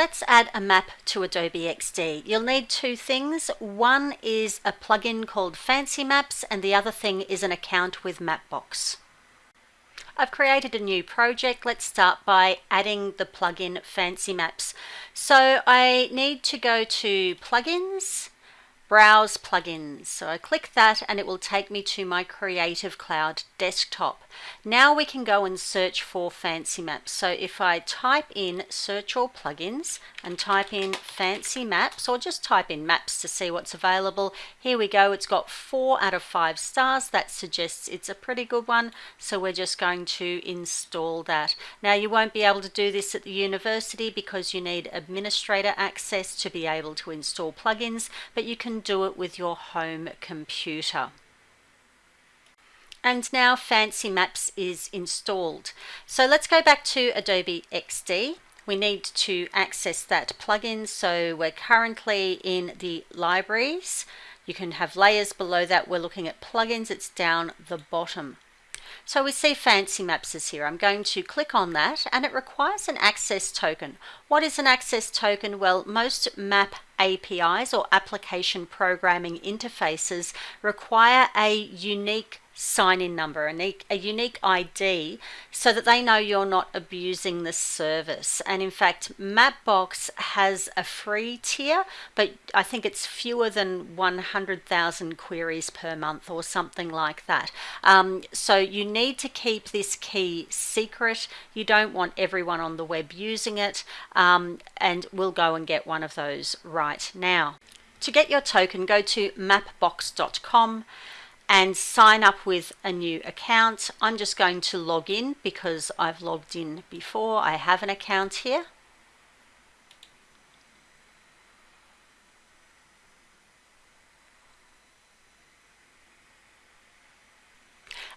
let's add a map to Adobe XD. You'll need two things. One is a plugin called Fancy Maps and the other thing is an account with Mapbox. I've created a new project. Let's start by adding the plugin Fancy Maps. So I need to go to Plugins, Browse Plugins. So I click that and it will take me to my Creative Cloud desktop. Now we can go and search for Fancy Maps. So if I type in search all plugins and type in Fancy Maps or just type in maps to see what's available, here we go. It's got four out of five stars. That suggests it's a pretty good one. So we're just going to install that. Now you won't be able to do this at the university because you need administrator access to be able to install plugins, but you can do it with your home computer. And now Fancy Maps is installed. So let's go back to Adobe XD. We need to access that plugin. So we're currently in the libraries. You can have layers below that. We're looking at plugins. It's down the bottom. So we see Fancy Maps is here. I'm going to click on that and it requires an access token. What is an access token? Well, most map APIs or application programming interfaces require a unique sign-in number, a unique, a unique ID, so that they know you're not abusing the service. And in fact, Mapbox has a free tier, but I think it's fewer than 100,000 queries per month or something like that. Um, so you need to keep this key secret. You don't want everyone on the web using it, um, and we'll go and get one of those right now. To get your token, go to mapbox.com and sign up with a new account. I'm just going to log in because I've logged in before. I have an account here.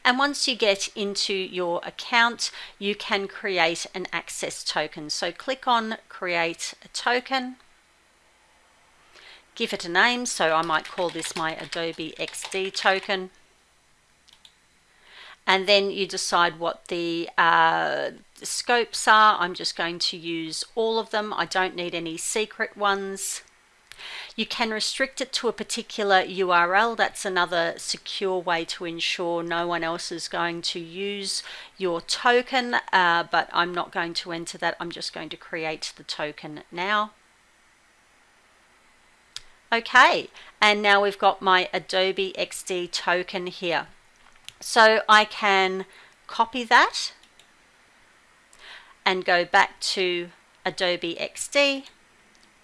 And once you get into your account, you can create an access token. So click on create a token give it a name. So I might call this my Adobe XD token. And then you decide what the uh, scopes are. I'm just going to use all of them. I don't need any secret ones. You can restrict it to a particular URL. That's another secure way to ensure no one else is going to use your token, uh, but I'm not going to enter that. I'm just going to create the token now. Okay, and now we've got my Adobe XD token here. So I can copy that and go back to Adobe XD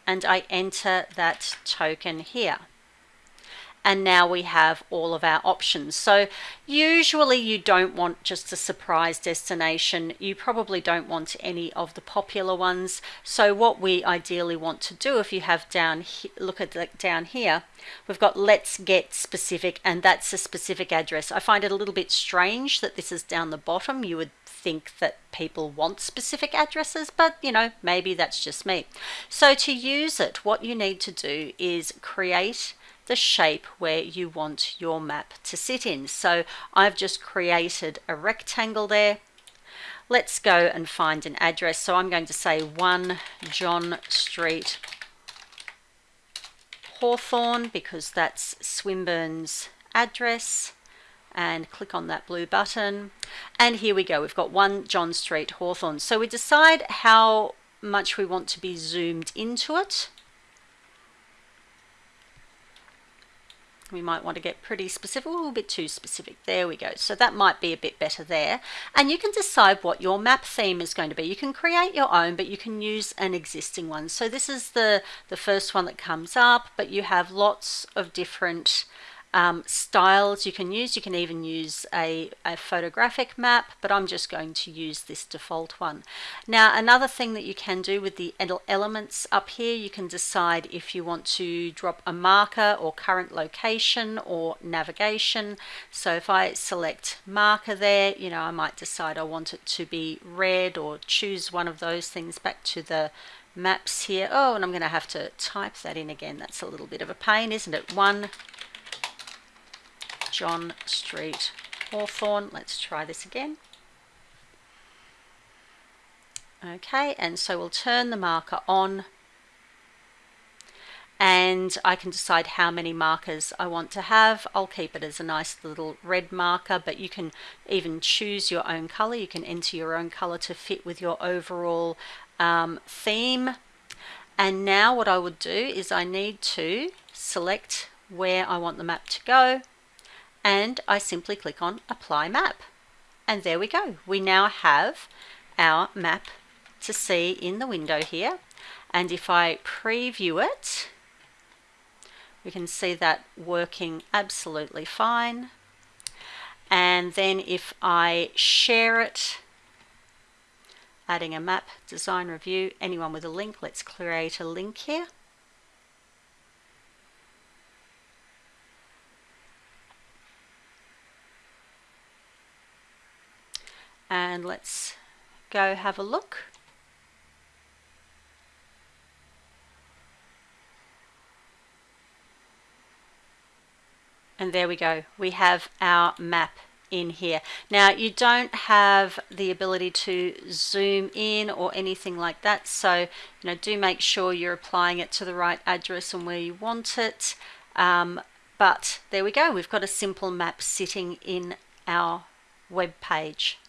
and I enter that token here and now we have all of our options. So usually you don't want just a surprise destination. You probably don't want any of the popular ones. So what we ideally want to do if you have down, look at the, down here, we've got let's get specific and that's a specific address. I find it a little bit strange that this is down the bottom. You would think that people want specific addresses, but you know, maybe that's just me. So to use it, what you need to do is create the shape where you want your map to sit in. So I've just created a rectangle there. Let's go and find an address. So I'm going to say 1 John Street, Hawthorn, because that's Swinburne's address and click on that blue button and here we go we've got 1 John Street Hawthorn so we decide how much we want to be zoomed into it we might want to get pretty specific, a little bit too specific. There we go. So that might be a bit better there. And you can decide what your map theme is going to be. You can create your own, but you can use an existing one. So this is the, the first one that comes up, but you have lots of different um, styles you can use. You can even use a, a, photographic map, but I'm just going to use this default one. Now, another thing that you can do with the elements up here, you can decide if you want to drop a marker or current location or navigation. So if I select marker there, you know, I might decide I want it to be red or choose one of those things back to the maps here. Oh, and I'm going to have to type that in again. That's a little bit of a pain, isn't it? One, John Street, Hawthorn. Let's try this again. Okay, and so we'll turn the marker on and I can decide how many markers I want to have. I'll keep it as a nice little red marker, but you can even choose your own color. You can enter your own color to fit with your overall um, theme. And now what I would do is I need to select where I want the map to go and I simply click on apply map. And there we go. We now have our map to see in the window here. And if I preview it, we can see that working absolutely fine. And then if I share it, adding a map, design review, anyone with a link, let's create a link here. And let's go have a look. And there we go. We have our map in here. Now you don't have the ability to zoom in or anything like that. So, you know, do make sure you're applying it to the right address and where you want it. Um, but there we go. We've got a simple map sitting in our web page.